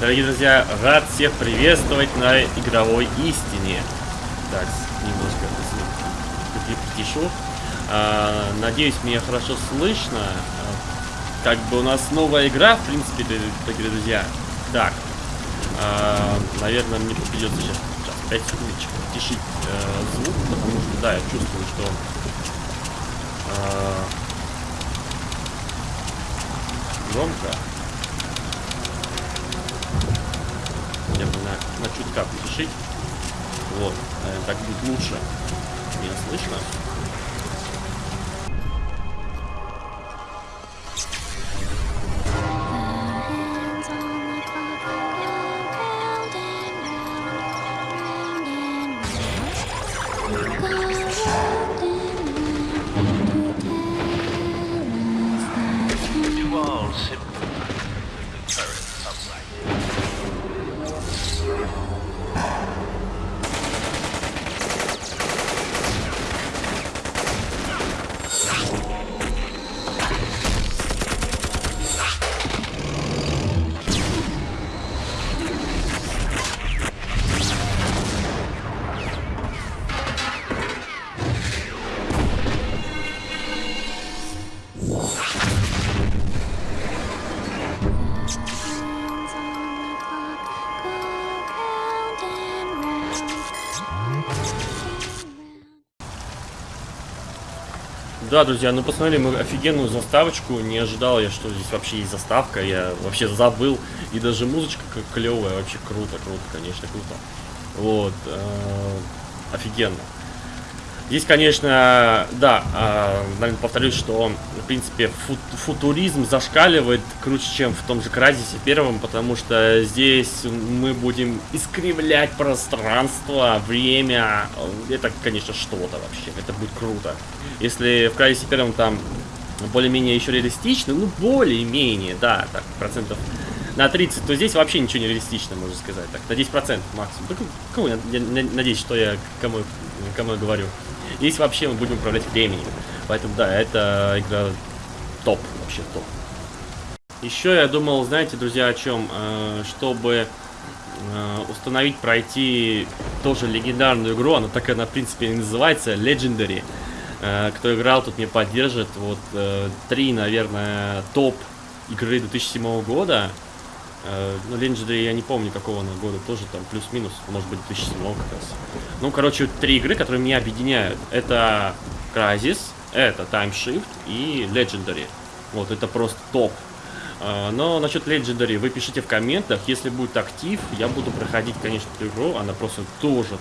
Дорогие друзья, рад всех приветствовать на игровой истине. Так, немножко притишу. А, надеюсь, меня хорошо слышно. А, как бы у нас новая игра, в принципе, дорогие друзья. Так, а, наверное, мне придется сейчас, сейчас 5 секундочек тишить э, звук, потому что, да, я чувствую, что э, громко. Я бы на, на чутка потишить. Вот, так будет лучше. Меня слышно? Да, друзья, ну посмотрели мы офигенную заставочку. Не ожидал я, что здесь вообще есть заставка. Я вообще забыл. И даже музычка клевая. Вообще круто, круто, конечно, круто. Вот. Э, офигенно. Здесь, конечно, да, э, повторюсь, что, в принципе, фут футуризм зашкаливает круче, чем в том же Кразисе первом, потому что здесь мы будем искривлять пространство, время. Это, конечно, что-то вообще. Это будет круто. Если в Кразисе первом там более-менее еще реалистично, ну, более-менее, да, так, процентов на 30, то здесь вообще ничего не реалистично, можно сказать. Так, на 10% максимум. Только, я, я, я надеюсь, что я кому, кому я говорю. Здесь вообще мы будем управлять временем. Поэтому, да, это игра топ, вообще топ. Еще я думал, знаете, друзья, о чем? Э, чтобы э, установить, пройти тоже легендарную игру, она так она, в принципе, и называется, Legendary. Э, кто играл, тут мне поддержит. Вот три, наверное, топ игры 2007 года. Ну, Legendary я не помню какого она года, тоже там плюс-минус, может быть 2007 как раз. Ну, короче, три игры, которые меня объединяют. Это Crysis, это Time Shift и Legendary. Вот, это просто топ. Но насчет Legendary вы пишите в комментах. Если будет актив, я буду проходить, конечно, эту игру. Она просто тоже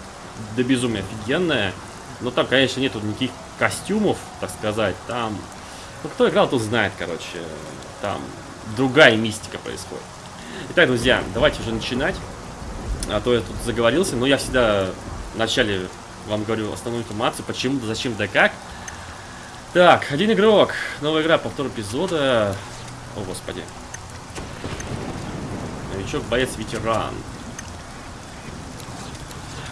до безумия офигенная. Но там, конечно, нету никаких костюмов, так сказать. Там, ну, кто играл, тот знает, короче. Там другая мистика происходит. Итак, друзья, давайте уже начинать. А то я тут заговорился, но я всегда вначале вам говорю основную информацию, почему, зачем, да как. Так, один игрок. Новая игра, повтор эпизода. О, господи. Новичок, боец, ветеран.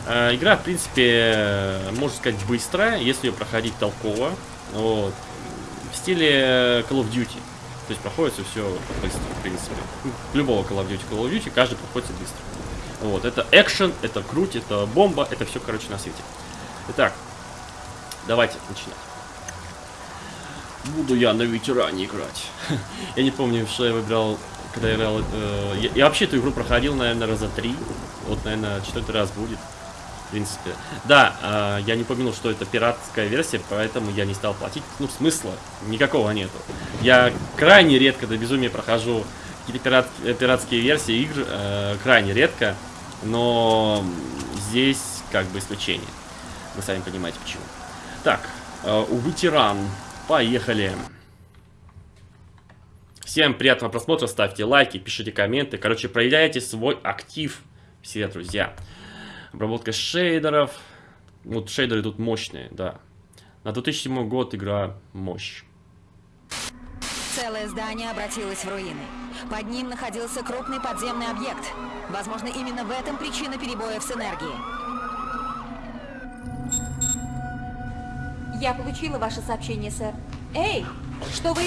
Э, игра, в принципе, можно сказать, быстрая, если ее проходить толково. Вот. В стиле Call of Duty. То есть проходится все быстро, принципе. Любого Call of Duty, Call of Duty, каждый проходит быстро. Вот, это экшен, это круть, это бомба, это все, короче, на свете. Итак, давайте начинать. Буду я на ветеране играть. я не помню, что я выбрал, когда играл... Э, я, я вообще эту игру проходил, наверное, раза три. Вот, наверное, четвертый раз будет. В принципе. Да, э, я не помнил, что это пиратская версия, поэтому я не стал платить. Ну, смысла никакого нету. Я крайне редко до безумия прохожу какие-то пират, э, пиратские версии игр. Э, крайне редко. Но здесь как бы исключение. Вы сами понимаете почему. Так, э, у ветеран. Поехали. Всем приятного просмотра, ставьте лайки, пишите комменты. Короче, проявляйте свой актив, все друзья. Обработка шейдеров. Вот шейдеры тут мощные, да. На 2007 год игра мощь. Целое здание обратилось в руины. Под ним находился крупный подземный объект. Возможно, именно в этом причина перебоев с энергией. Я получила ваше сообщение, сэр. Эй, что вы...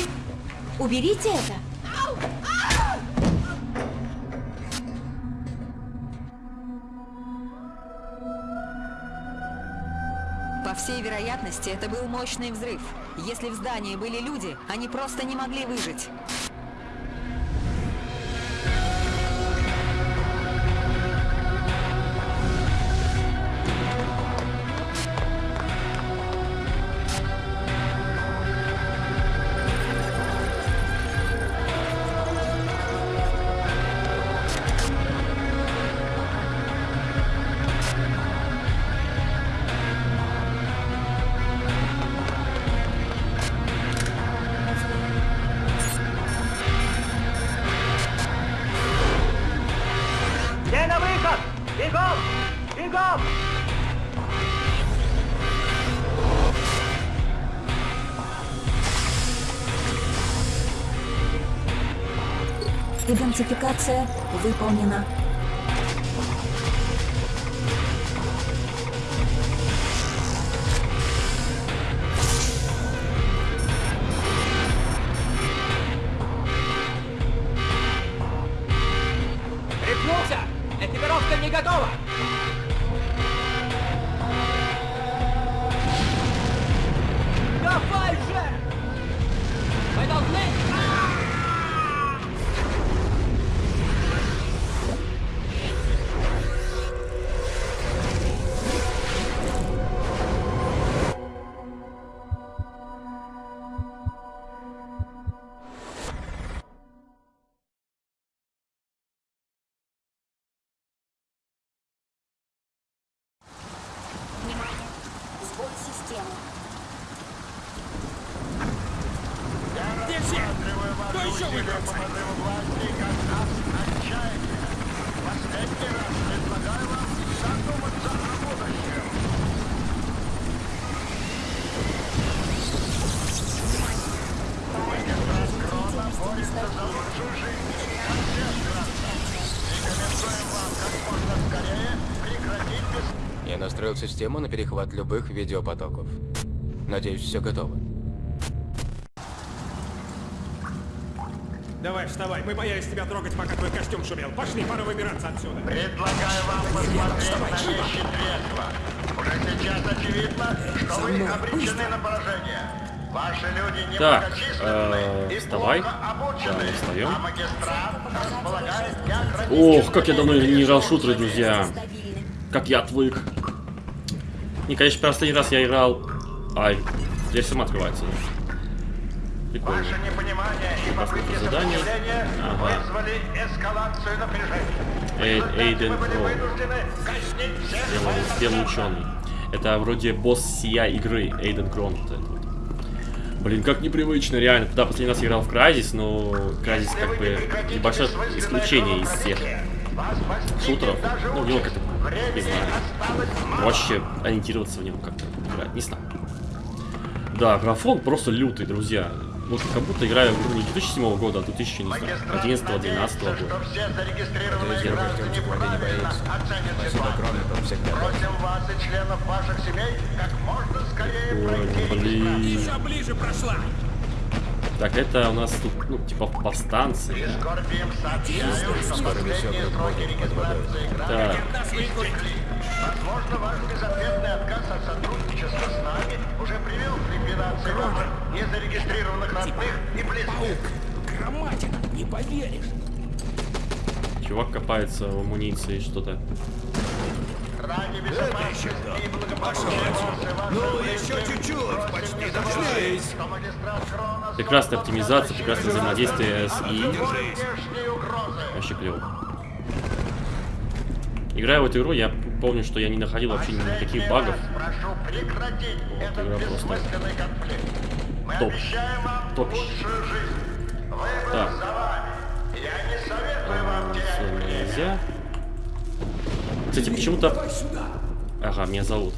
Уберите это! Всей вероятности, это был мощный взрыв. Если в здании были люди, они просто не могли выжить. Идентификация выполнена. Систему на перехват любых видеопотоков. Надеюсь, все готово. Давай, вставай, мы боялись тебя трогать, пока твой костюм шумел. Пошли, пора выбираться отсюда. Предлагаю вам посмотреть на вещи трезво. Уже сейчас очевидно, что вы обречены на поражение. Ваши люди Так, немногочисленны э, и вставай. плохо обучены, Да, встаем. а магистрат располагает как Ох, как я давно не играл шутеры, друзья. Как я отвык. Не, конечно, последний раз я играл... Ай, здесь сама открывается. Прикольно. Ваше непонимание и попытки задание. Ага. вызвали эскалацию напряжения. Эй- Эйден всех Белый, ученый. Это вроде босс сия игры, Эйден Крон. Вот это вот. Блин, как непривычно, реально. Да, последний раз играл в Crysis, но Если как бы небольшое исключение из всех шутеров. Ну, него как-то, не знаю, проще ориентироваться в него как-то играть, не знаю. Да, графон просто лютый, друзья. Вот как будто играю в игру не 2007 года, а 2000, не знаю, Магистрат 11-12 надеется, года. не боится. Спасибо, всегда. Просим вас и членов ваших семей как можно скорее Ой, блин. Еще ближе прошла. Так, это у нас тут, ну, типа повстанцы. И да. скорбим сообщаю, что Скоро весёт сроки будет под водой. Так. Возможно, ваш безответный отказ от сотрудничества с нами уже привел к ликвидации ваших незарегистрированных родных и близких. Громатина, не поверишь. Чувак копается в амуниции, что-то. Ради безопасности и благополучия и Ну, еще чуть-чуть, почти дошлись. Прекрасная оптимизация, прекрасное взаимодействие с угрозы. Вообще клево. Играя в эту игру, я помню, что я не находил вообще никаких багов. Этот игра просто топ. Выбор Так. за вами. Кстати, почему-то... Ага, меня зовут.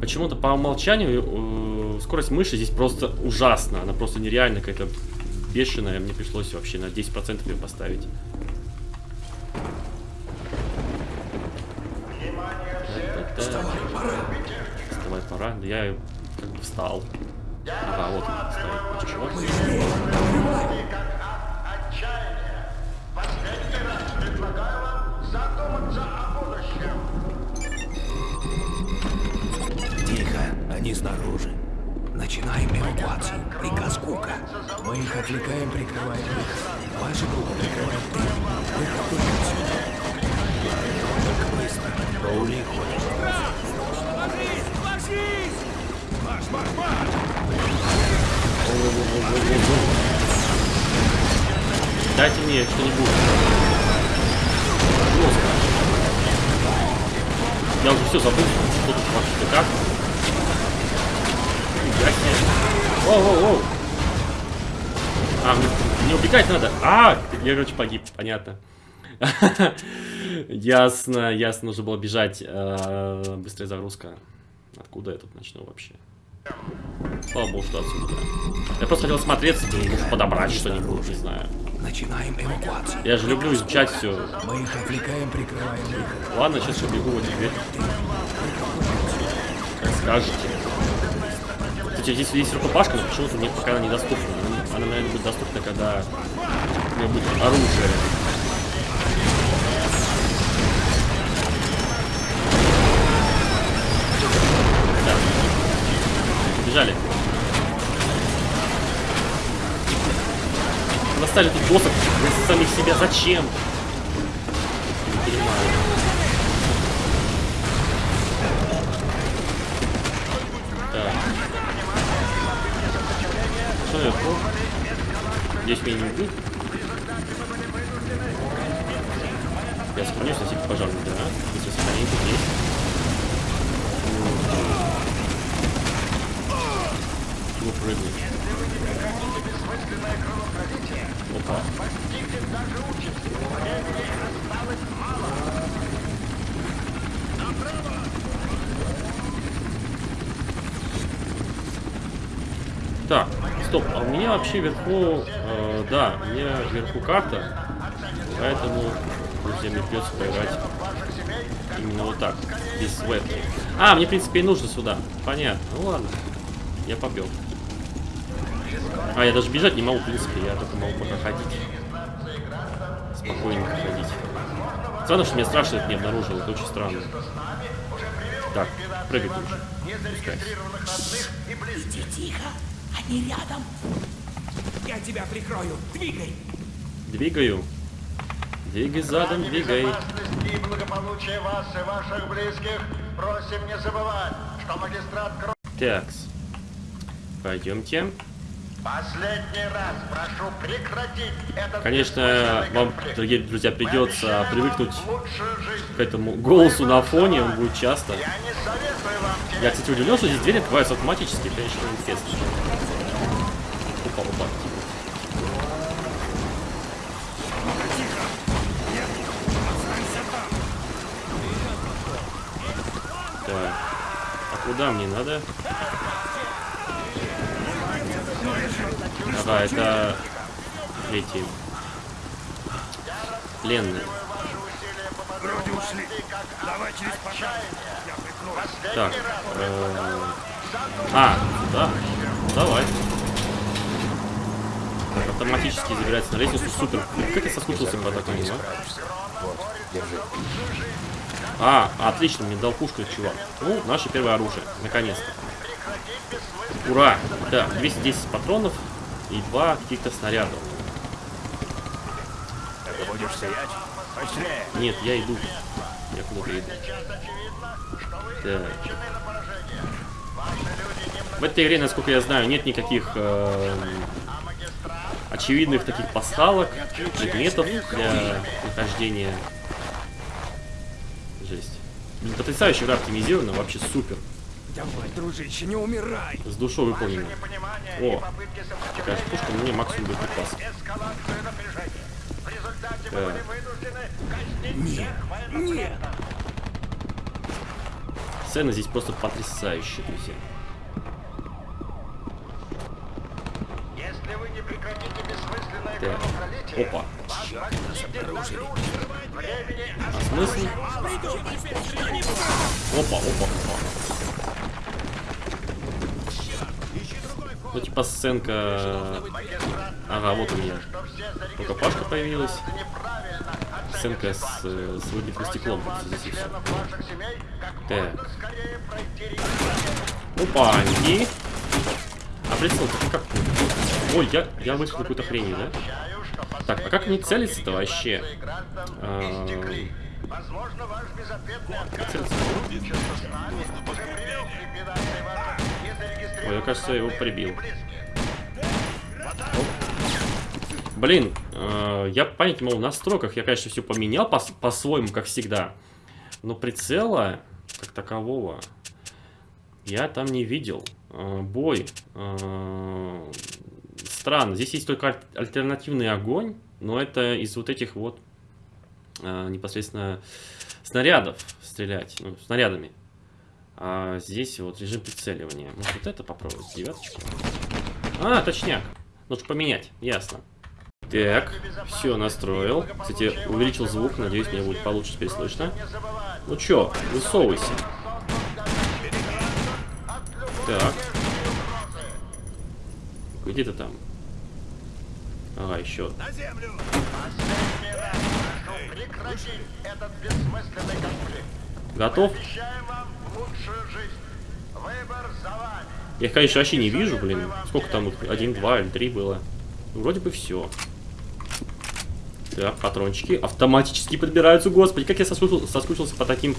Почему-то по умолчанию э, скорость мыши здесь просто ужасна. Она просто нереально какая-то бешеная. Мне пришлось вообще на 10% ее поставить. Так, Вставай, пора. Вставай, пора. Да я как бы встал. Ага, вот он стоит. Они снаружи. Начинаем эвакуацию. Приказ Кука. Мы их отвлекаем, прикрываем их. Ваша группа прикрывает тыл. Выход только отсюда. Только быстро. Роули ходит. Марш, марш, марш! Дайте мне что-нибудь. Я уже все забыл, что тут вообще как. Себе. Воу, воу, воу. А, мне, мне убегать надо. А, я, короче, погиб, понятно. Ясно, ясно, нужно было бежать. Э, Быстрая загрузка. Откуда я тут начну вообще? Слава богу, что отсюда. Я просто хотел смотреться, может подобрать что-нибудь, не знаю. Начинаем эвакуацию. Я же люблю изучать все. Мы их отвлекаем, прикрываем. Ладно, сейчас убегу вот теперь. Как скажете. Кстати, здесь есть рукопашка, но почему-то мне пока она недоступна. Она, она, наверное, будет доступна, когда у меня будет оружие. Так. Бежали. Достали тут боссов самих себя. Зачем? Не понимаю. Так. Что наверху? Здесь меня не убьют? Я сохранюсь на всякий пожарный, да? Если сохранение тут есть. Чего прыгнуть? Опа. Так, стоп, а у меня вообще вверху, э, да, у меня вверху карта, поэтому, друзья, мне придется поиграть именно вот так, без вебки. А, мне, в принципе, и нужно сюда, понятно, ну ладно, я побел. А, я даже бежать не могу, в принципе, я только могу пока ходить. Спокойненько ходить. Странно, что меня страшно это не обнаружил, это очень странно. Так, прыгать лучше. Пускай. Иди тихо. Они рядом. Я тебя прикрою. Двигай! Двигаю. Двигай задом, двигай. безопасности и благополучия вас и ваших близких просим не забывать, что магистрат Кро... Такс. Пойдемте. Последний раз прошу прекратить этот Конечно, вам, конфликт. дорогие друзья, придется привыкнуть к этому голосу на фоне, он будет часто. Я не советую вам Я, кстати, удивлен, что здесь двери открываются автоматически, конечно интересно. Куда мне надо? Ага, это эти пленные. Вроде ушли. Давай через. Так. э, А, да. Давай. Автоматически забирается на лестницу. Супер. Как я соскучился по такому, а? Вот, держи. А, отлично, мне дал пушку чувак. Ну, наше первое оружие. Наконец-то. Ура! Да, 210 патронов и два каких-то снарядов. Ты будешь? Быстрее! Нет, я иду. Я куда-то иду. Так. В этой игре, насколько я знаю, нет никаких эм, очевидных таких пасхалок, предметов для нахождения. Блин, Потрясающе игра оптимизирована, вообще супер. Давай, дружище, не умирай! С душой выполнено. О, такая пушка мне максимум будет пас. эскалацию напряжения. В результате мы Так. были вынуждены казнить всех военнопленных. Сцена здесь просто потрясающая, друзья. Если вы не прекратите бессмысленное Так. кровопролитие, Опа. Времени А смысл? Опа, опа, опа. Ну, типа сценка... Ага, вот у меня. что все Только Пашка появилась. сценка с, с выбитым стеклом. Здесь и всё. Так. Опаньки. А прицел как? Ой, я, я вышел какую-то хрень, да? Так, а как не целиться-то вообще? А, Возможно, ваш безответный отказ Ой, я, кажется, его прибил. близких. Блин, э, я понять не могу, в настройках я, конечно, все поменял по- по-своему, как всегда. Но прицела, как такового, я там не видел. Э, бой. э, странно. Здесь есть только аль- альтернативный огонь, но это из вот этих вот э, непосредственно снарядов стрелять, ну, снарядами. А здесь вот режим прицеливания. Может вот это попробовать, девяточку? А, точняк. Нужно поменять, ясно. Так, все настроил. Кстати, увеличил звук, надеюсь, мне будет получше теперь слышно. Ну чё, высовывайся. Так. Где ты там? Ага, еще. Прошу прекратить этот бессмысленный конфликт. Готов? Обещаем вам лучшую жизнь. Выбор за вами. Я их, конечно, вообще не вижу, блин. Сколько там? Один, два или три было? Ну, Вроде бы все. Так, патрончики автоматически подбираются. Господи, как я соскучился, соскучился по таким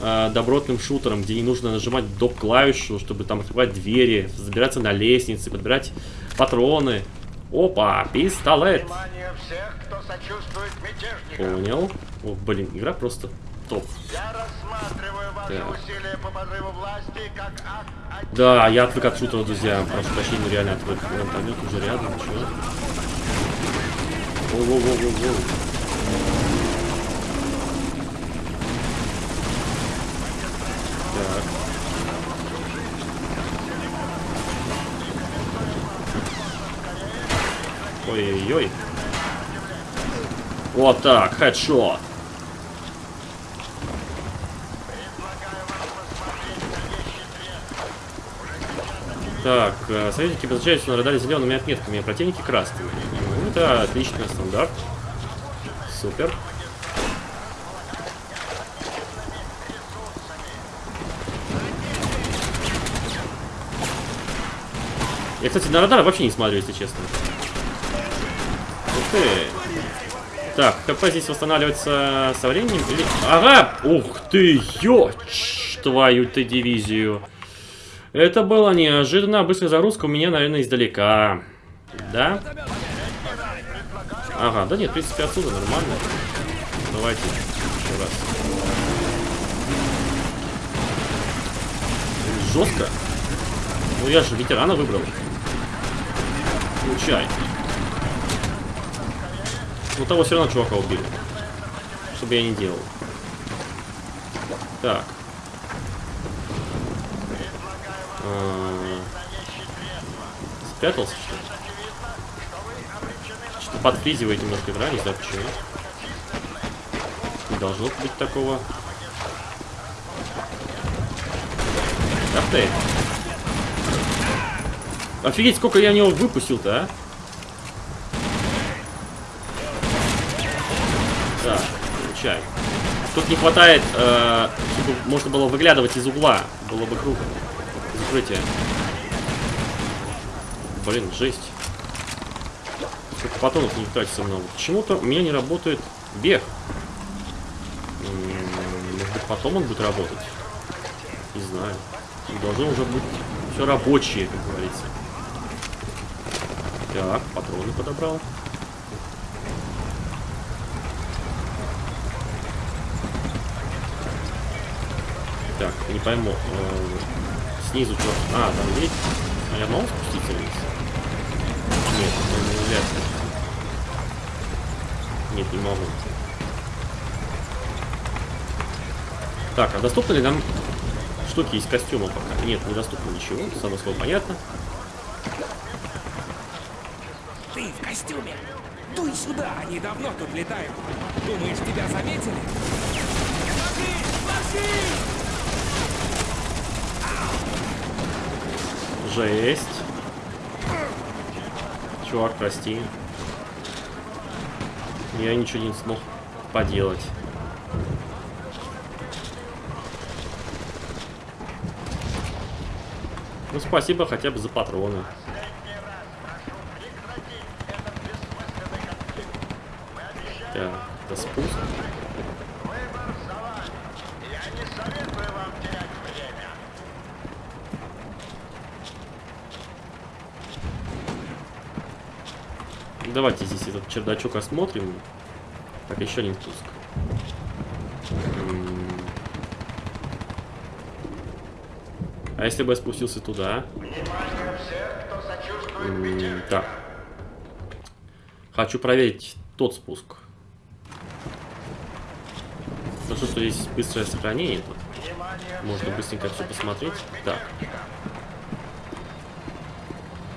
э, добротным шутерам, где не нужно нажимать доп клавишу, чтобы там открывать двери, забираться на лестницы, подбирать патроны. Опа, пистолет. Всех. Понял. О, блин, игра просто топ. Я рассматриваю ваши усилия по подрыву власти как акт. Да, я отвык от шутера, друзья. Прошу прощения, реально отвык. Вертолет уже рядом, чё? Воу-воу-воу-воу-воу. Ой-ой-ой. Вот так, хедшот. Так, э, союзники обозначаются на радаре зелеными отметками, а противники красными. Ну, это отлично, стандарт. Супер. Я, кстати, на радар вообще не смотрю, если честно. Ты. Так, ХП здесь восстанавливается со временем или... Ага! Ух ты, ёч, твою ты дивизию. Это было неожиданно. Быстрая загрузка у меня, наверное, издалека. Да? Ага, да нет, в принципе, отсюда нормально. Давайте еще раз. Жестко. Ну я же ветерана выбрал. Получай. Ну того все равно чувака убили. Что бы я ни делал. Так. А, Спрятался, что ли? Что-то подфризивает немножко игра, не знаю почему. Не должно быть такого. Ах ты! Офигеть, сколько я в него выпустил-то, а? Так, получай. Тут не хватает, э, чтобы можно было выглядывать из угла. Было бы круто. Закрытие. Блин, жесть. Сколько патронов не тратится много. Почему-то у меня не работает бег. Может быть, потом он будет работать? Не знаю. Должно уже быть все рабочее, как говорится. Так, патроны подобрал. Так, не пойму. э, снизу что? А, там есть. А я могу спуститься вниз? Нет, это не вряд ли. Нет, не могу. Так, а доступны ли нам штуки из костюма пока? Нет, недоступно ничего, само собой понятно. Ты в костюме. Дуй сюда, они давно тут летают. Думаешь, тебя заметили? Жесть. Чувак, прости. Я ничего не смог поделать. Ну, спасибо хотя бы за патроны. Так, это спуск. Выбор за вами. Я не советую вам терять время. Давайте здесь этот чердачок осмотрим. Так, еще один спуск. А если бы я спустился туда? Так. Хочу проверить тот спуск. Хорошо, что здесь быстрое сохранение Можно быстренько все посмотреть. Так. беде.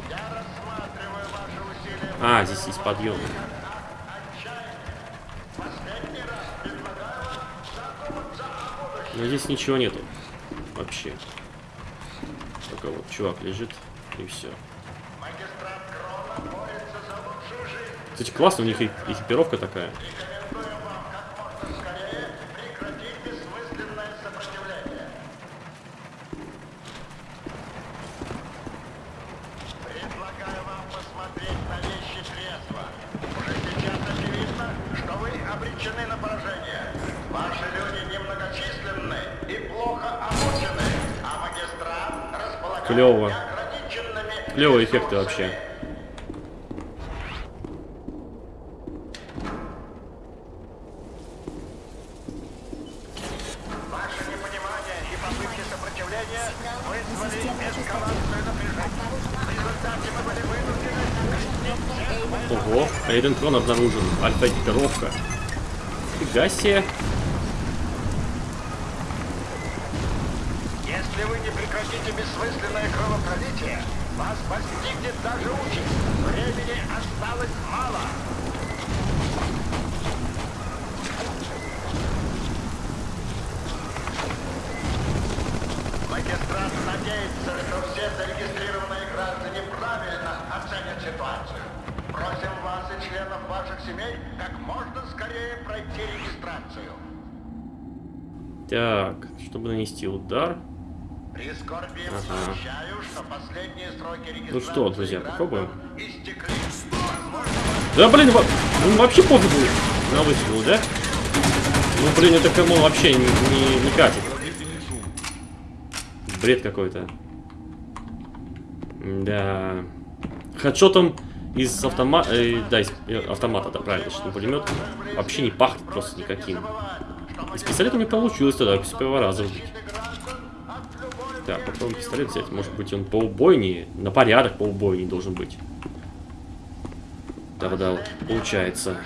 Я рассматриваю ваши усилия. А, здесь есть подъем. Но здесь ничего нету. Вообще. Только вот чувак лежит и все. Кстати, классно, у них и экипировка такая. Рекомендую вам как можно скорее прекратить бессмысленное сопротивление. Предлагаю вам посмотреть на вещи трезво. Уже сейчас очевидно, что вы обречены на поражение. Ваши люди немногочисленны и плохо обучены, а магистрат располагает Клёво. неограниченными Клевые эффекты вообще. ресурсами. Ваше непонимание и попытки сопротивления вызвали эскалацию напряжения. В результате мы были вынуждены объяснить всех Ого, Эйден Крон обнаружен. Альфа-экипировка. Фига себе. Если вы не прекратите бессмысленное кровопролитие, вас постигнет даже участь. Времени осталось мало. Магистрат надеется, что все зарегистрированные граждане правильно оценят ситуацию. Просим вас и членов ваших семей как можно скорее пройти регистрацию. Так, чтобы нанести удар. Прискорбием Ага. сообщаю, что последние сроки регистрации Ну что, друзья, попробуем. истекли. Да блин, во- ну вообще пофигу на выстрел, да? Ну блин, это кому вообще не, не, не катит. Бред какой-то. Да. Хедшотом из автомата, да, из э, автомата, да, правильно, что пулемет вообще не пахнет просто никаким. Из пистолета не получилось тогда, с первого раза убить. Так, попробуем пистолет взять. Может быть он поубойнее, на порядок поубойнее должен быть. Вот получается.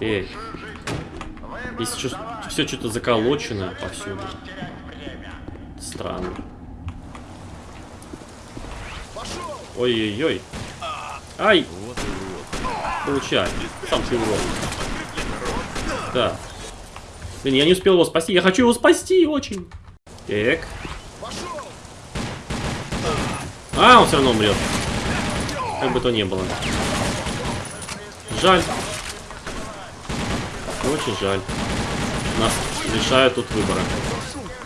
Выбор Здесь вами. все что-то заколочено повсюду. Странно. Ой-ой-ой. Ай! Получай. Сам ты урод. Да. Блин, я не успел его спасти. Я хочу его спасти очень. Так. А, он все равно умрет. Как бы то ни было. Жаль. Очень жаль. Нас лишают тут выбора.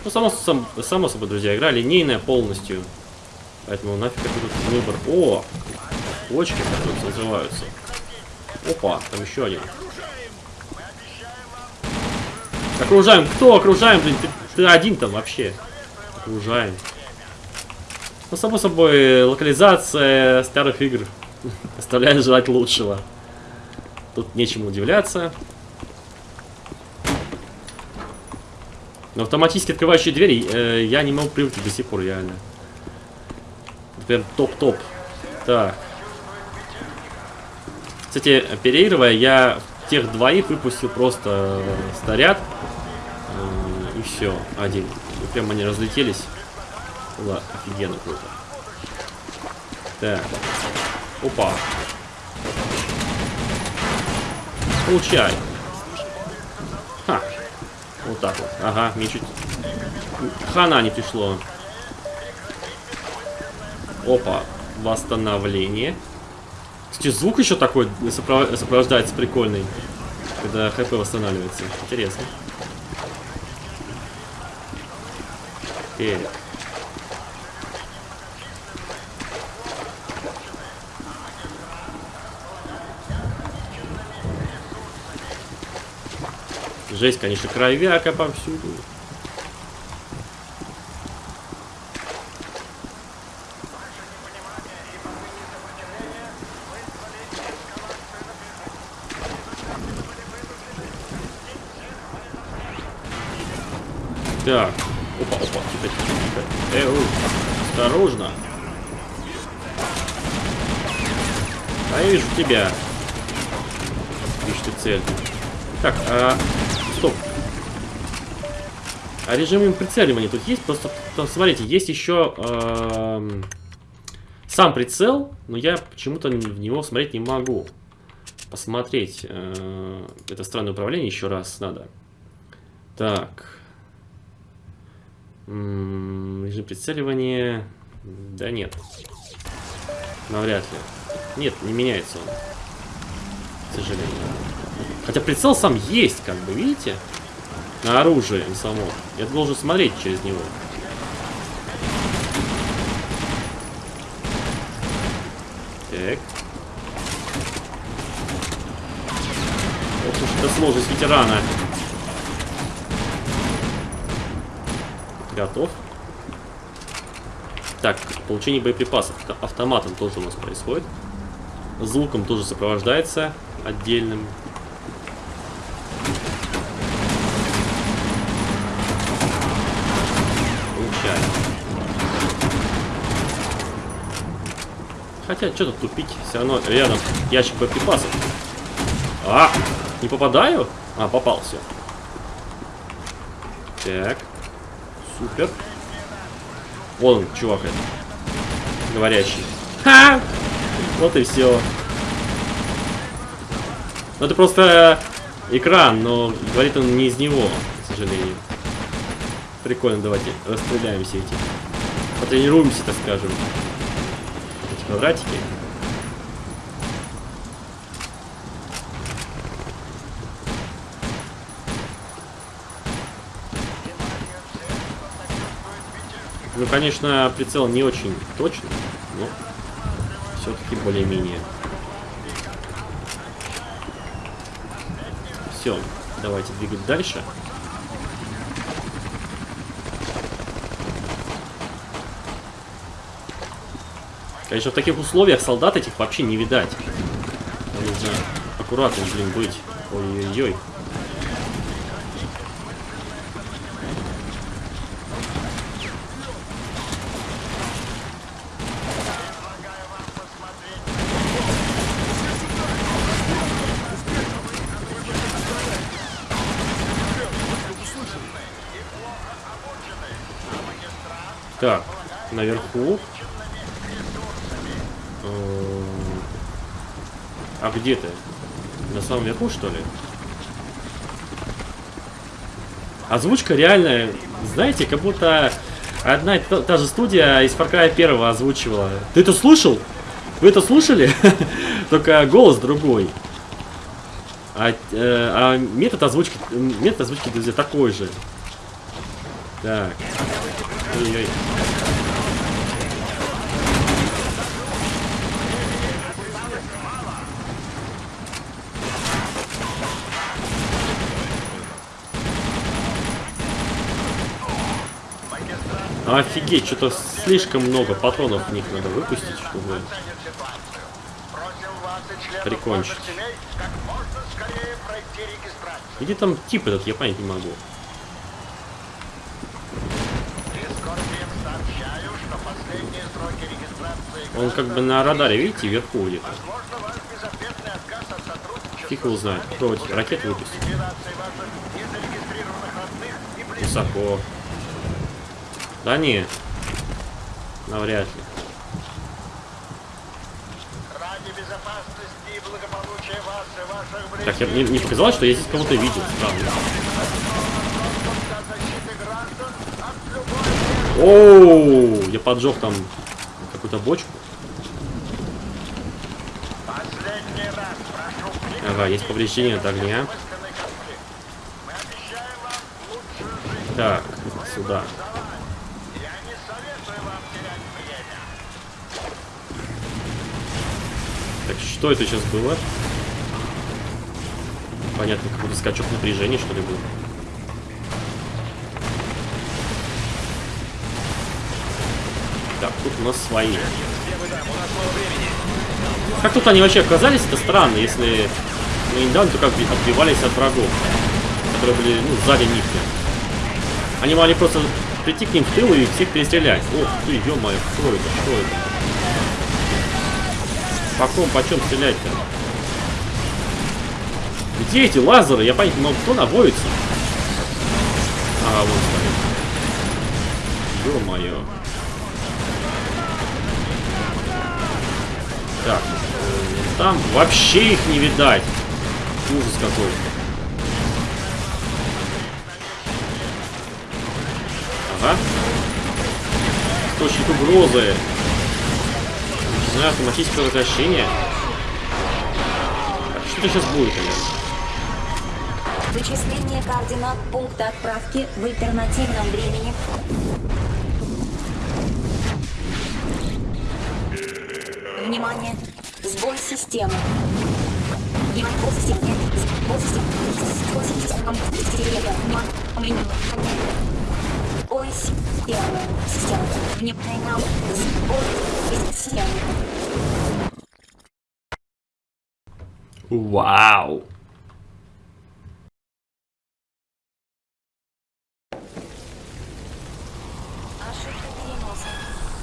Ну, само, сам- само собой, друзья, игра линейная полностью. Поэтому нафиг какой тут выбор. О! Почки, которые называются. Опа, там еще один. Окружаем. Кто окружаем, блин? Ты, ты один там вообще. Окружаем. Ну, само собой, локализация старых игр оставляет желать лучшего. Тут нечему удивляться. Но автоматически открывающие двери э, я не могу привыкнуть до сих пор, реально. Прям топ-топ. Так. Кстати, оперируя, я тех двоих выпустил просто э, снаряд. Э, и все, один. И прям они разлетелись. Было офигенно круто. Так. Опа. Получай. Ха. Вот так вот. Ага, мне чуть... Хана не пришло. Опа. Восстановление. Кстати, звук еще такой сопро- сопровождается прикольный, когда ХП восстанавливается. Интересно. Так. Жесть, конечно, кровяка повсюду. Так. Опа, опа, тихо, тихо, тихо. Эу, осторожно. А я вижу тебя. Видишь цель. Так, а... Стоп. А режим прицеливания тут есть? Просто, там, смотрите, есть еще эм, сам прицел, но я почему-то в него смотреть не могу. Посмотреть. Э, это странное управление еще раз надо. Так. Режим прицеливания. Да нет. Навряд ли. Нет, не меняется он. К сожалению. Хотя прицел сам есть, как бы, видите? На оружие само. Я должен смотреть через него. Так. Ох уж это сложность ветерана. Готов. Так, получение боеприпасов. Автоматом тоже у нас происходит. Звуком тоже сопровождается отдельным. Получаем. Хотя, что тут тупить? Все равно рядом ящик боеприпасов. А! Не попадаю? А, попал, все. Так. Супер. Вон он, чувак этот. Говорящий. Ха! Вот и все. Ну это просто экран, но говорит он не из него, к сожалению. Прикольно, давайте расстреляем все эти. Потренируемся, так скажем. Эти квадратики. Ну, конечно, прицел не очень точный, но все-таки более-менее. Все, давайте двигать дальше. Конечно, в таких условиях солдат этих вообще не видать. Нужно аккуратным, блин, быть. Ой-ой-ой. Так, наверху. Эм, А где ты? На самом верху, что ли? Озвучка реально, знаете, как будто одна и та, та же студия из Far Cry 1 озвучивала. Ты это слышал? Вы это слушали? Только голос другой. А, э, а метод озвучки, метод озвучки, друзья, такой же. Так. Ой-ой. Офигеть, что-то слишком много патронов в них надо выпустить, чтобы Прикончить. Где там тип этот, я понять не могу. Он как бы на радаре, видите, вверху где-то. Фиг его знает. Ракеты близких. Высоко. Да не. Навряд ли. Ради безопасности и благополучия вас и ваших близких Так, я, мне, мне показалось, что я здесь кого-то видел. Странно. Оу, я поджег там какую-то бочку. Ага, есть повреждение от огня. Так, сюда. Так, что это сейчас было? Понятно, какой-то скачок напряжения, что ли, был. Так, тут у нас свои. Как тут они вообще оказались, это странно, если мы недавно только отби- отбивались от врагов, которые были, ну, сзади них. Они могли просто прийти к ним в тыл и всех перестрелять. Ох ты, ё-моё, что это, что это? По ком, почем стрелять-то? Где эти лазеры? Я понять не могу, кто наводится? А, вон стоит. Ё-моё. Так, там вообще их не видать. Ужас какой. Ага. Источник угрозы. Не знаю, автоматическое возвращение. Так, что сейчас будет, наверное? Вычисление координат пункта отправки в альтернативном времени. Внимание! Сбой системы. Внимание, сбой системы. Сбой системы. Сбой системы. Вау! Ошибка переноса.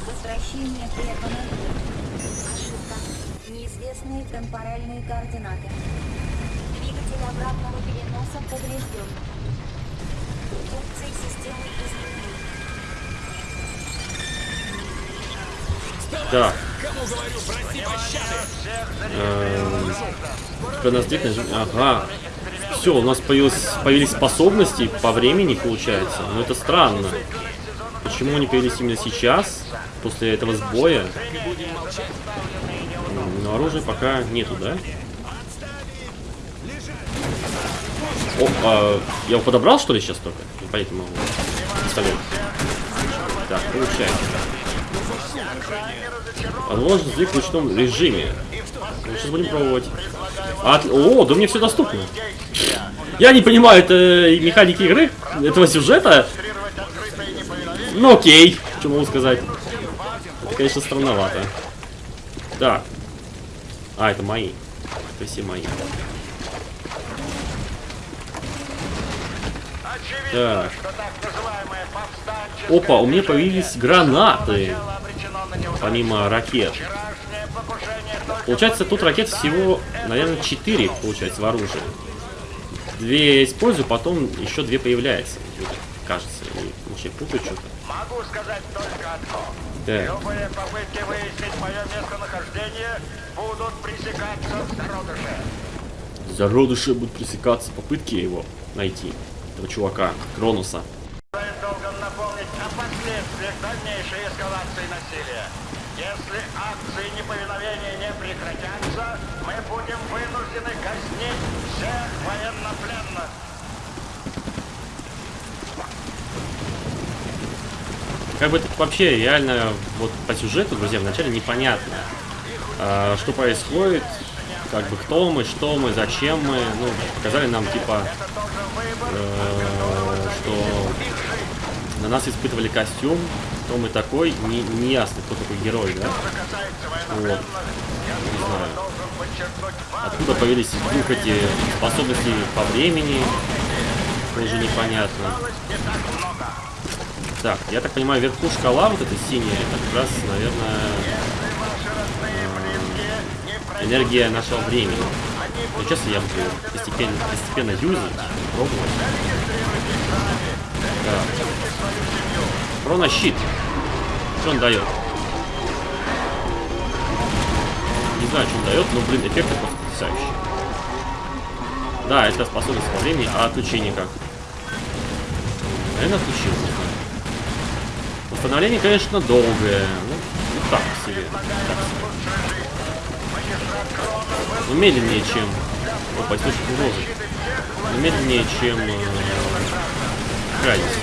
Возвращение прервано. Ошибка. Неизвестные темпоральные координаты. Эм, Хроностик нажим- Ага. Все, у нас появилось, появились способности по времени, получается. Но это странно. Почему они появились именно сейчас, после этого сбоя? Но оружия пока нету, да? О, а, я его подобрал, что ли, сейчас только? Не могу. Пистолет. Так, получается. Возможно, в ручном режиме. Ну, сейчас будем пробовать. От- О, да мне все доступно. Я не понимаю, это механики игры, этого сюжета. Ну окей, что могу сказать. Это, конечно, странновато. Так. А, это мои. Это все мои. Так. Опа, у меня появились гранаты. Помимо ракет. Получается, тут ракет всего, наверное, 4, получается, в оружии. Две использую, потом еще две появляется. Вот, Кажется, вообще путаю что-то. Могу сказать только одно. Так. Любые попытки выяснить мое местонахождение будут пресекаться в зародыше. Зародыши будут пресекаться, попытки его найти. Этого чувака, Кронуса. Стоит долго напомнить о последствиях дальнейшей эскалации насилия. Если акции неповиновения не прекратятся, мы будем вынуждены казнить всех военнопленных. Как бы это вообще реально вот по сюжету, друзья, вначале непонятно, а, что происходит, как бы кто мы, что мы, зачем мы. Ну, показали нам типа, э, что на нас испытывали костюм, кто мы такой, не, не ясно, кто такой герой, да? Вот. Не знаю. Откуда появились вдруг эти способности по времени, тоже непонятно. Так, я так понимаю, вверху шкала вот эта синяя, это как раз, наверное, э, энергия нашего времени. Ну, сейчас я буду постепенно, постепенно юзать, пробовать. Так. Хронощит. Что он дает? Не знаю, что он дает, но, блин, эффекты просто потрясающие. Да, это способность во времени, а отключение как? Наверное, отключил. Восстановление, конечно, долгое. Ну, ну так себе. Так себе. Ну, медленнее, чем Опа, источник угрозы. Но медленнее, чем э, крайность.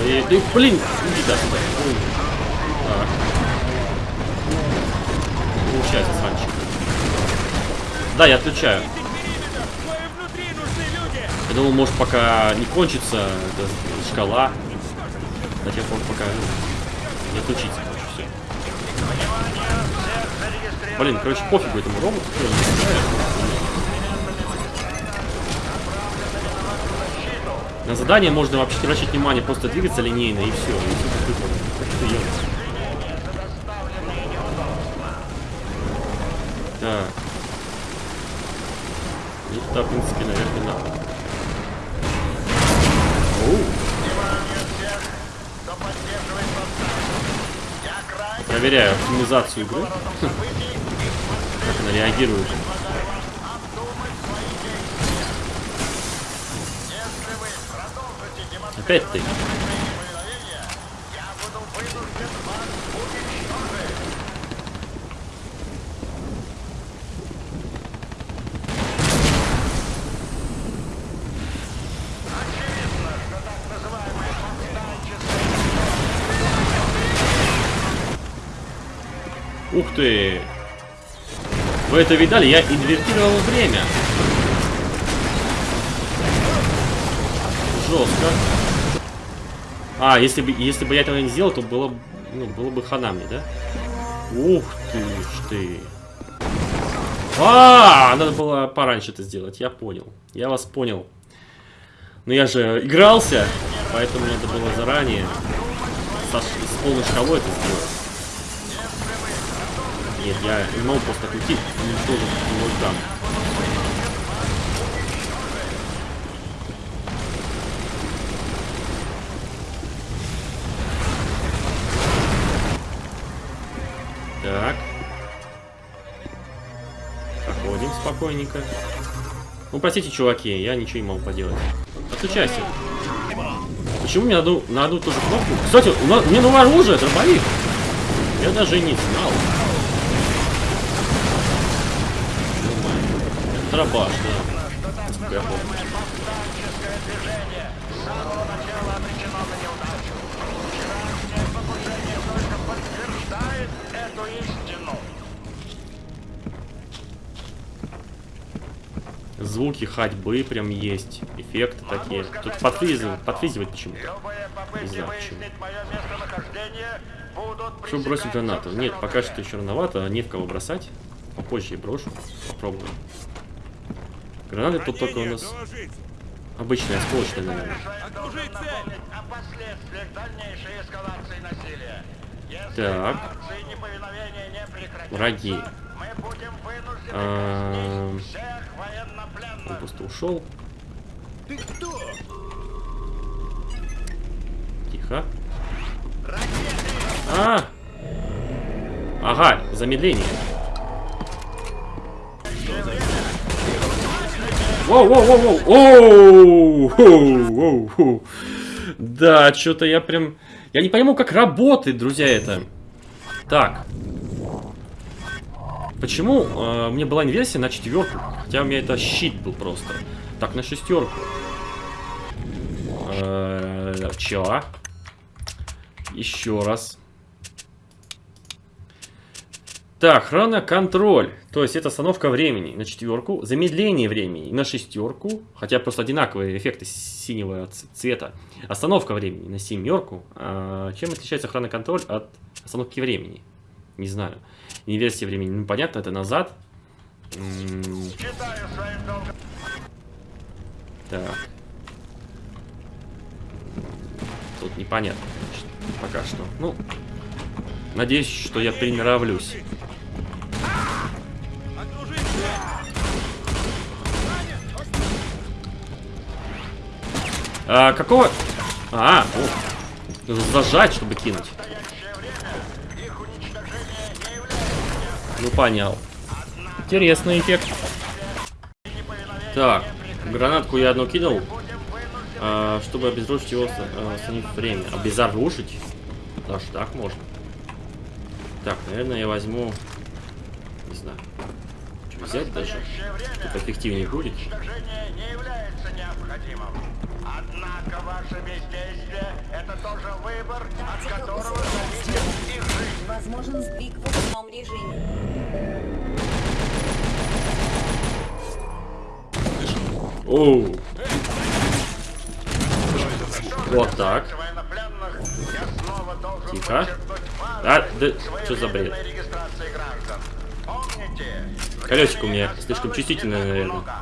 Ой, да, блин, иди да, сюда. Так. Получается, Санчик. Да, я отключаю. Я думал, может, пока не кончится эта шкала. До тех пор, пока ну, не отключится, короче, все. Блин, короче, пофигу этому роботу. На задание можно вообще не обращать внимание, просто двигаться линейно и все. И все выполнено. Так. И в принципе, наверх надо. Оу. Проверяю оптимизацию игры. Реагирует. Опять ты. Ух ты! Вы это видали? Я инвертировал время. Жестко. А, если бы, если бы я этого не сделал, то было, ну, было бы хана мне, да? Ух ты ж ты. А, надо было пораньше это сделать, я понял. Я вас понял. Но я же игрался, поэтому надо было заранее с полной шкалой это сделать. Нет, я могу просто уничтожить его там. Так. Проходим спокойненько. Ну, простите, чуваки, я ничего не могу поделать. Отключайся. Почему мне на одну, на одну ту же кнопку? Кстати, у мне новое оружие, дробовик. Я даже не знал. Дробаш, да. Я помню. эту истину. Звуки ходьбы прям есть. Эффекты такие. Тут подфризивает, подфризивает почему-то. Не знаю, почему. Чтобы бросить гранату. Нет, пока что еще рановато, не в кого бросать. Попозже я брошу. Попробую. Гранаты тут только у нас Доложить. обычные, осколочные, наверное. Шеф должен напомнить о последствиях дальнейшей эскалации насилия. Если Так. Враги. мы будем вынуждены казнить всех Он военнопленных. просто ушел. Тихо. А! Ага, замедление. Воу, воу, воу, воу, оу, воу, воу. Да, что-то я прям... Я не пойму, как работает, друзья, это. Так. Почему э, мне была инверсия на четверку? Хотя у меня это щит был просто. Так, на шестерку. Э, чё? Еще раз. Так, хроноконтроль. То есть это остановка времени на четверку, замедление времени на шестерку, хотя просто одинаковые эффекты синего цвета. Остановка времени на семерку. А чем отличается хроноконтроль от остановки времени? Не знаю. Инверсия времени. Ну, понятно, это назад. Так. Тут непонятно, конечно, пока что. Ну, надеюсь, что я приноровлюсь. А, какого... А, о. Зажать, чтобы кинуть. Ну, понял. Интересный эффект. Так, гранатку я одну кинул, а, чтобы обезоружить его, а, остановив время. Обезоружить? Даже так можно. Так, наверное, я возьму... Не знаю. Что взять даже. Это эффективнее будет. уничтожение не является необходимым. Однако ваше бездействие – это тоже выбор, от которого зависит их жизнь. Возможен сдвиг в ручном режиме. Оу. Вот так. Военнопленных я снова должен Тихо. А, да что за бред? Колесико у меня слишком чувствительное, наверное. много.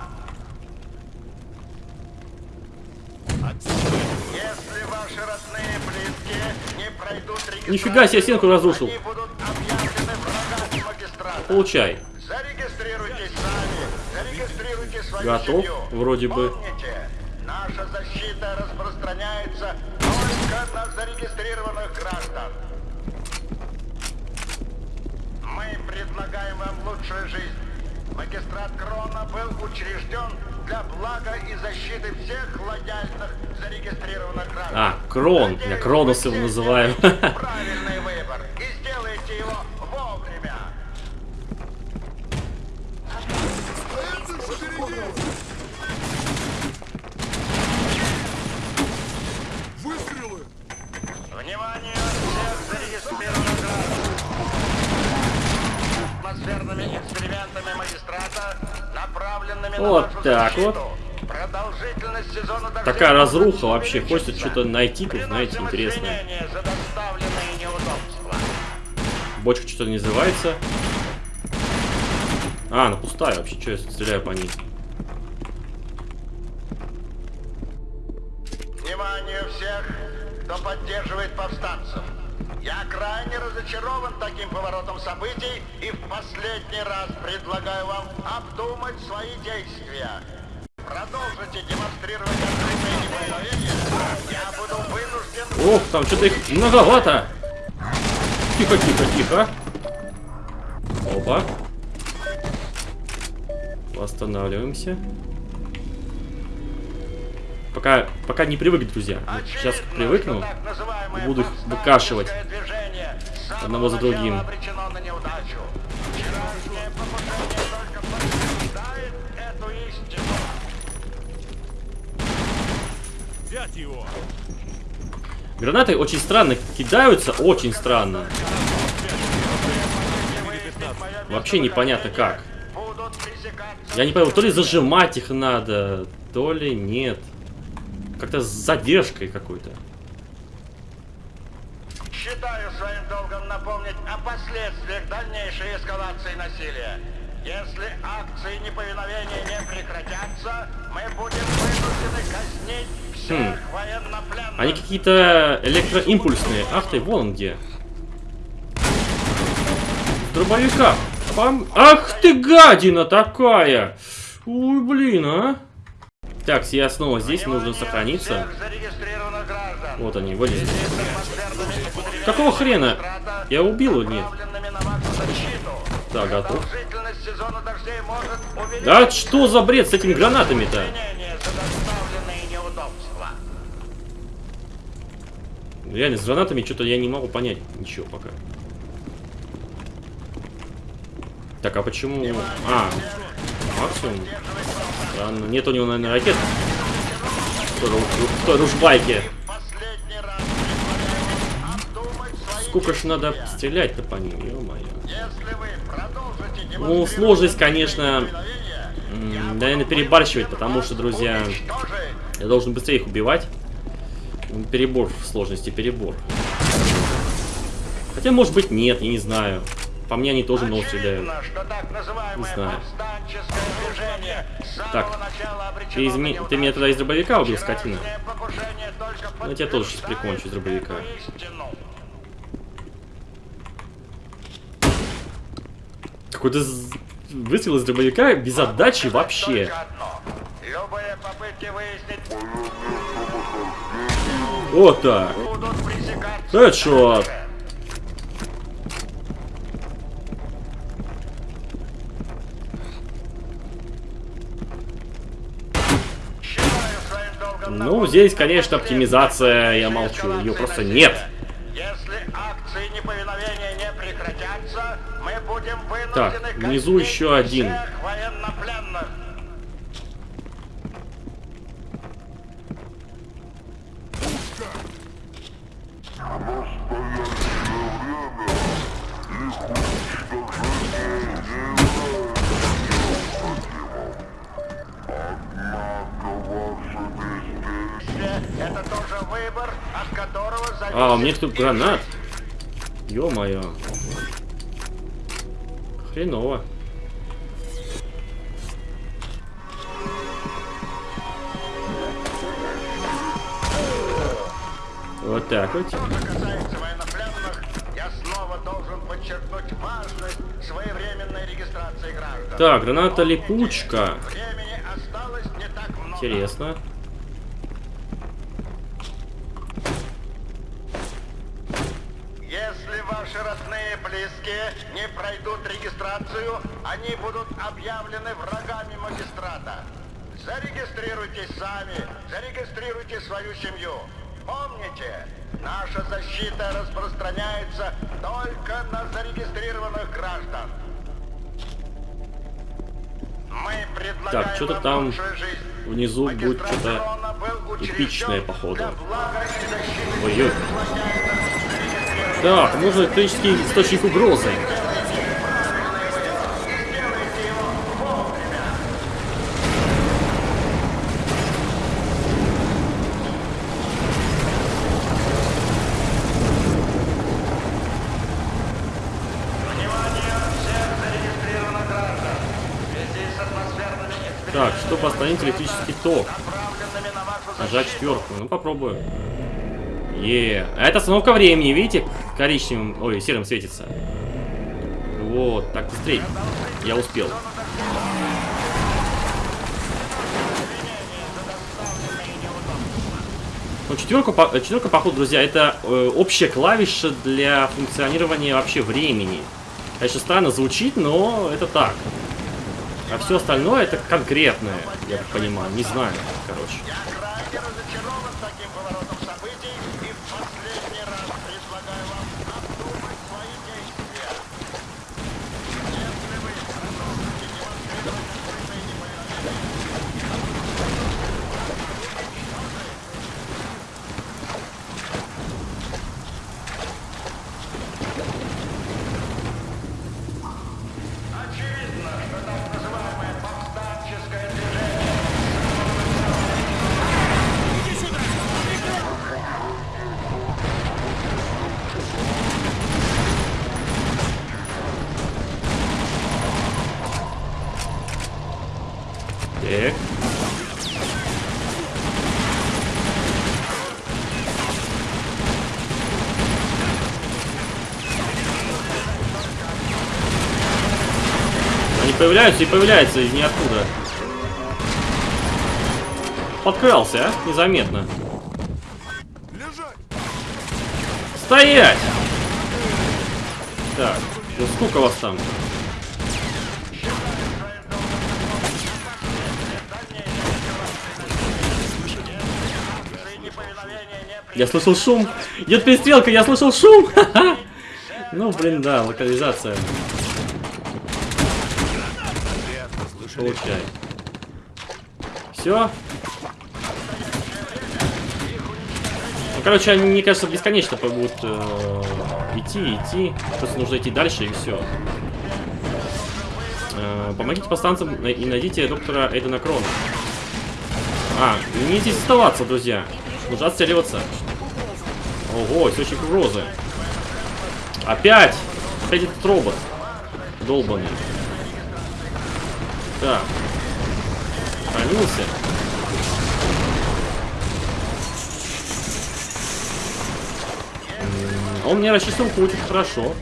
Если ваши родные близкие не пройдут Нифига себе, стенку разрушил. они будут объявлены врагами магистрата. Получай. Зарегистрируйтесь сами, зарегистрируйте свою Готов, семью. вроде бы. Помните, наша защита распространяется только на зарегистрированных граждан. Мы предлагаем вам лучшую жизнь. Магистрат Крона был учрежден для блага и защиты всех лояльных зарегистрированных граждан. А, Крон. Я Кронос его называю. Правильный выбор и сделаете его вовремя. Внимание всех зарегистрированных граждан. Атмосферными экспериментами магистрата, направленными на Вот так защиту. вот. Такая разруха вообще. Хочется что-то найти тут, знаете, интересное. Бочка что-то не называется. А, она пустая вообще. Что я стреляю по ней? Внимание всех, кто поддерживает повстанцев. Я крайне разочарован таким поворотом событий и в последний раз предлагаю вам обдумать свои действия. Продолжите демонстрировать открытое. Я буду вынужден... Ох, там что-то их многовато. Тихо, тихо, тихо. Опа. Восстанавливаемся. Пока, пока не привык, друзья. Сейчас привыкну. буду их выкашивать одного за другим. Гранаты очень странно кидаются, очень странно. Вообще непонятно как. Я не понял, то ли зажимать их надо, то ли нет. Как-то с задержкой какой-то. Считаю своим долгом напомнить о последствиях дальнейшей эскалации насилия. Если акции неповиновения не прекратятся, мы будем вынуждены казнить всех Хм. военнопленных. Они какие-то электроимпульсные. Ах ты, вон он где. Дробовика. Пам- Ах ты, гадина такая! Ой, блин, а. Так, я снова здесь, нужно сохраниться. Вот они, вылезли. Какого хрена? Я убил его, нет? Да, готов. Да что за бред с этими гранатами-то? Реально, с гранатами что-то я не могу понять ничего пока. Так, а почему... А, максимум? Странно. Нет у него, наверное, ракет. В той Сколько ж надо стрелять-то по ним, ё-моё. Ну, сложность, конечно, наверное, перебарщивать, потому что, друзья, я должен быстрее их убивать. Перебор в сложности, перебор. Хотя, может быть, нет, я не знаю. По мне они тоже стреляют. Так называемое Не знаю. Так, Ты, из на ми- неудачу. ты меня тогда из дробовика убил, скотина? Ну, я тебя тоже сейчас прикончу из дробовика. Какой-то выстрел из дробовика без отдачи вообще. Любые попытки выяснить Вот так. Хедшот. Считаю своим долгом Ну, здесь, конечно, оптимизация, я молчу, ее просто нет. Так, внизу еще один. Их гранат. Ё-моё. Хреново. Вот так вот. Что же касается военнопленных, я снова должен подчеркнуть важность своевременной регистрации граждан. Так, граната липучка. Интересно. Там внизу будет что-то эпичное, походу. Ой-ой. Так, нужен электрический источник угрозы. Внимание всех зарегистрированных граждан. В связи с атмосферными Остановить электрический ток. Нажать четверку. Ну попробую. Е, а это остановка времени, видите? Коричневым, ой, серым светится. Вот, так быстрее. Я успел. Ну, четверка, четверка, походу, друзья, это э, общая клавиша для функционирования вообще времени. Конечно, странно звучит, но это так. А все остальное это конкретное, я так понимаю. Не знаю, короче. Я крайне разочарован таким поворотом событий и в последний раз предлагаю вам обдумать свои действия. Если вы продолжите демонстрировать открытое неповиновение, очевидно, что так называемое повстанческое движение Так. Они появляются и появляются из ниоткуда. Подкрался, а? Незаметно. Стоять! Так, ну сколько вас там? Я слышал шум. Идет перестрелка, я слышал шум. Ну, блин, да, локализация. Получай. Все. Ну, короче, они, мне кажется, бесконечно будут э, идти, идти. Просто нужно идти дальше и все. помогите повстанцам и найдите доктора Эйдена Крона. А, не здесь оставаться, друзья. Нужно отстреливаться. Ого, источник угрозы. Опять! Опять этот робот. Долбанный. Так. Хранился. М, Он мне рассчитывал очень хорошо.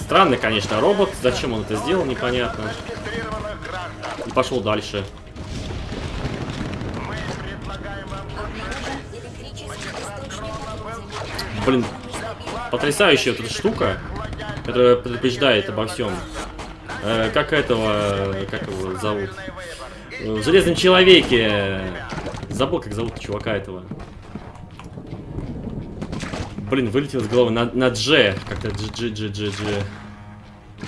Странный, конечно, робот. Зачем он это сделал, непонятно. И пошел дальше. Мы предлагаем вам Блин, потрясающая вот эта штука, которая предупреждает обо всем. Э, как этого, как его зовут? Э, В Железном Человеке. Забыл, как зовут чувака этого. Блин, вылетел из головы на, на Дж. Как-то Дж, Дж, Дж, Дж, Дж.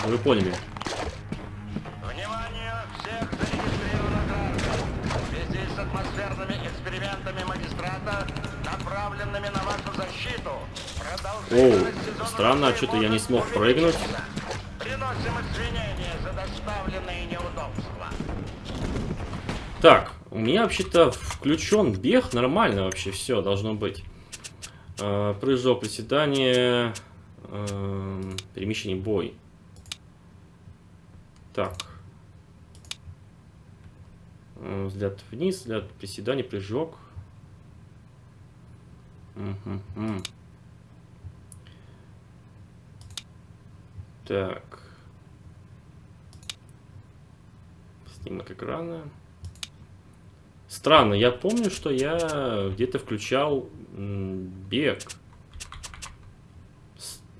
Вы поняли. Внимание всех зарегистрированных граждан. В связи с атмосферными экспериментами магистрата, направленными на вашу защиту, Оу, странно, что-то я не смог прыгнуть. Приносим извинения за доставленные неудобства. Так, у меня вообще-то включен бег, нормально вообще все должно быть. Э, прыжок, приседание, э, перемещение, бой. Так. Взгляд вниз, взгляд приседание, прыжок. М. Так. Снимок экрана. Странно, я помню, что я где-то включал бег.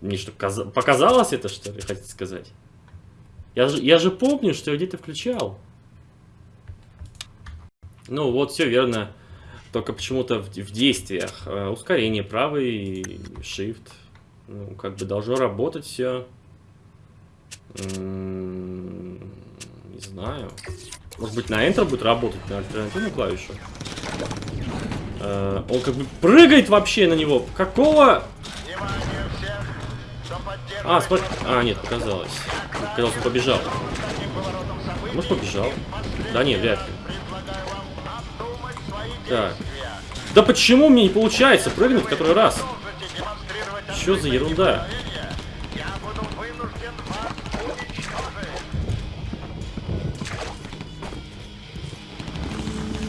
Мне что, каза- показалось это, что ли, хотите сказать? Я же, я же помню, что я где-то включал. Ну, вот, все верно. Только почему-то в, в действиях. Э, ускорение, правый shift. Ну, как бы должно работать все. Не знаю. Может быть на Enter будет работать на альтернативную клавишу? Э, он как бы прыгает вообще на него. Какого? А, смотри. А, нет, показалось. Казалось, он побежал. Может, побежал? Да не, вряд ли. Так. Да почему мне не получается прыгнуть в который раз? Что за ерунда?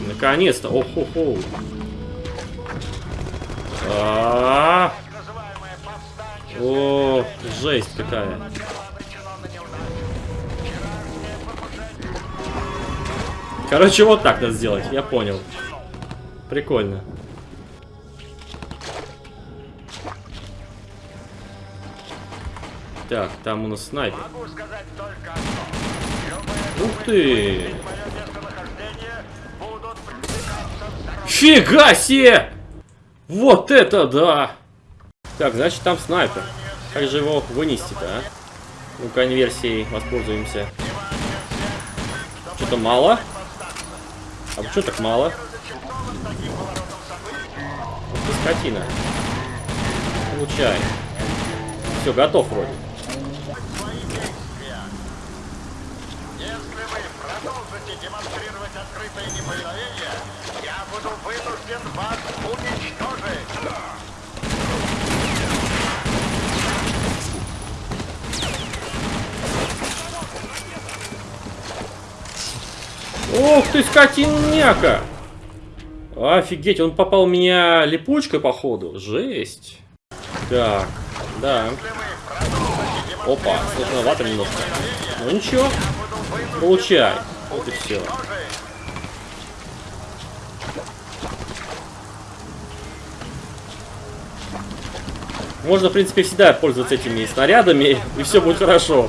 Наконец-то. Ох-хо-хо. А, называемое повстанческое О, жесть какая. Короче, вот так надо сделать, я понял. Прикольно. Так, там у нас снайпер. могу сказать только одно. Ух ты! Фига себе! Вот это да! Так, значит там снайпер. Как же его вынести-то, а? Ну, конверсией воспользуемся. Что-то мало? А почему так мало? Скотина. Получай. Все, готов вроде. Если вы продолжите демонстрировать открытое неповиновение, я буду вынужден вас уничтожить. Ух ты, скотиняка! Офигеть, он попал меня липучкой, походу. Жесть. Так, да. Опа, сложновато немножко. Ну ничего. Получай. Вот и все. Можно, в принципе, всегда пользоваться этими снарядами, и все будет хорошо.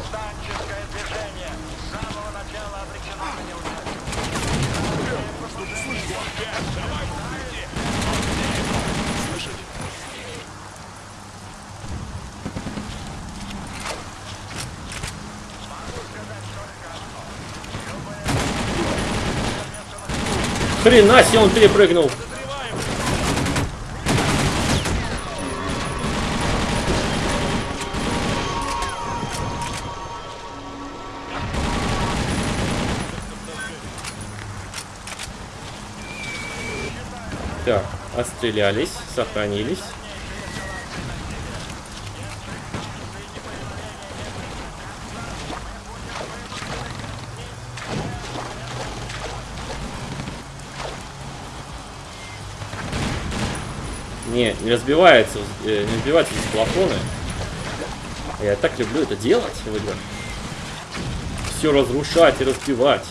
Хрена себе он перепрыгнул. Так, отстрелялись, сохранились. Не, разбивается, э, не разбиваются здесь плафоны. Я так люблю это делать в играх. Все разрушать и разбивать.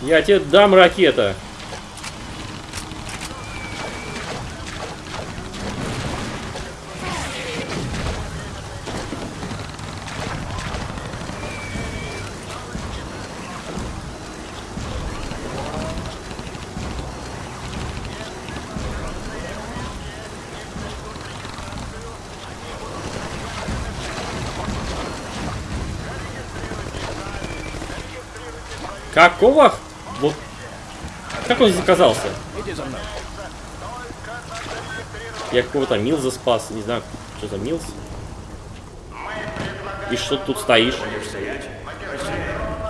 Я тебе дам ракета. Какого? Вот. Как он здесь оказался? Я какого-то Милза спас. Не знаю, что за Милз. И что тут стоишь?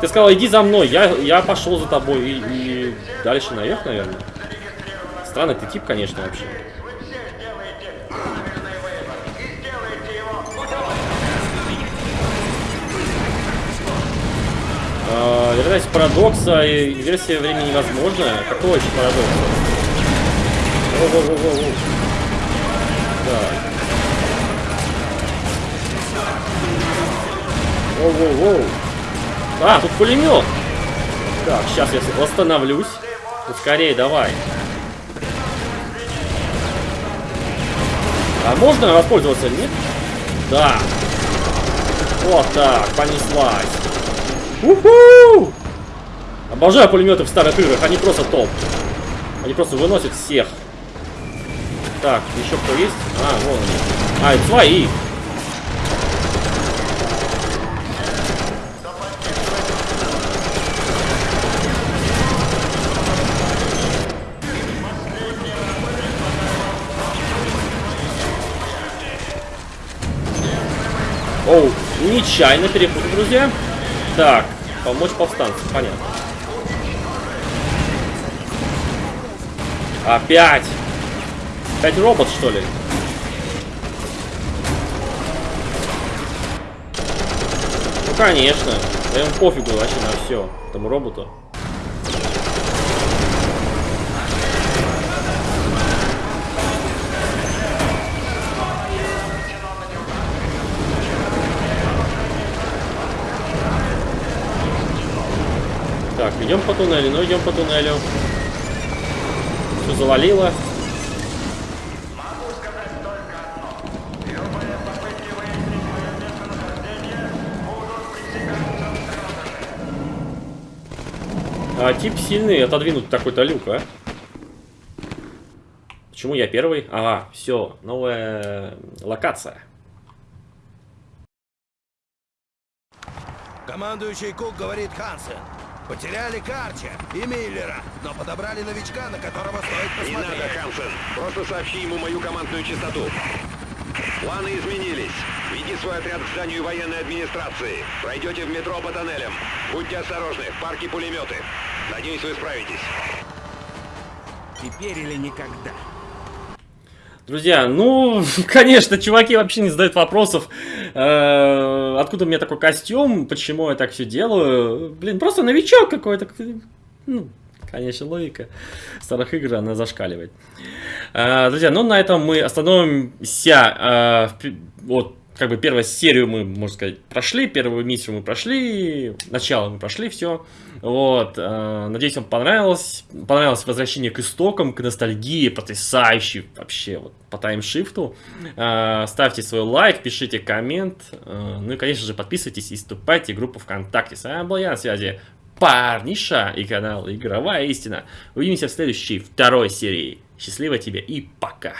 Ты сказал, иди за мной. Я, я пошел за тобой. И, и дальше наверх, наверное. Странный ты тип, конечно, вообще. А, вероятность парадокса и версия времени невозможна. Какого еще парадокса? Воу-воу-воу-воу. Так. Воу-воу-воу. А, тут пулемет. Так, сейчас я восстановлюсь. Ну, скорее, давай. А можно воспользоваться, нет? Да. Вот так, понеслась. Уху! Обожаю пулеметы в старых играх, они просто топ. Они просто выносят всех. Так, еще кто есть? А, вон они. А, это свои. Оу, нечаянно перепутал, друзья. Так, помочь повстанцам, понятно. Опять! Опять робот, что ли? Ну, конечно. Да ему пофигу вообще на все, этому роботу. Идем по туннелю, ну идем по туннелю. Все завалило. А, тип сильный, отодвинуть такой-то люк, а? Почему я первый? Ага, все, новая локация. Командующий Кук говорит Хансен. Потеряли Карча и Миллера, но подобрали новичка, на которого стоит Не надо, посмотреть. Хансен. Просто сообщи ему мою командную частоту. Планы изменились. Веди свой отряд к зданию военной администрации. Пройдете в метро по тоннелям. Будьте осторожны, в парке пулеметы. Надеюсь, вы справитесь. Теперь или никогда. Друзья, ну, конечно, чуваки вообще не задают вопросов, откуда у меня такой костюм, почему я так все делаю. Блин, просто новичок какой-то. Ну, конечно, логика старых игр, она зашкаливает. Э, друзья, ну на этом мы остановимся. Э, вот, как бы первую серию мы, можно сказать, прошли, первую миссию мы прошли, начало мы прошли, все. Вот, э, надеюсь, вам понравилось. Понравилось возвращение к истокам, к ностальгии, потрясающей вообще, вот, по таймшифту. Э, ставьте свой лайк, пишите коммент. э, ну и, конечно же, подписывайтесь и вступайте в группу ВКонтакте. С вами был я на связи Парниша и канал Игровая Истина. Увидимся в следующей, второй серии. Счастливо тебе и пока!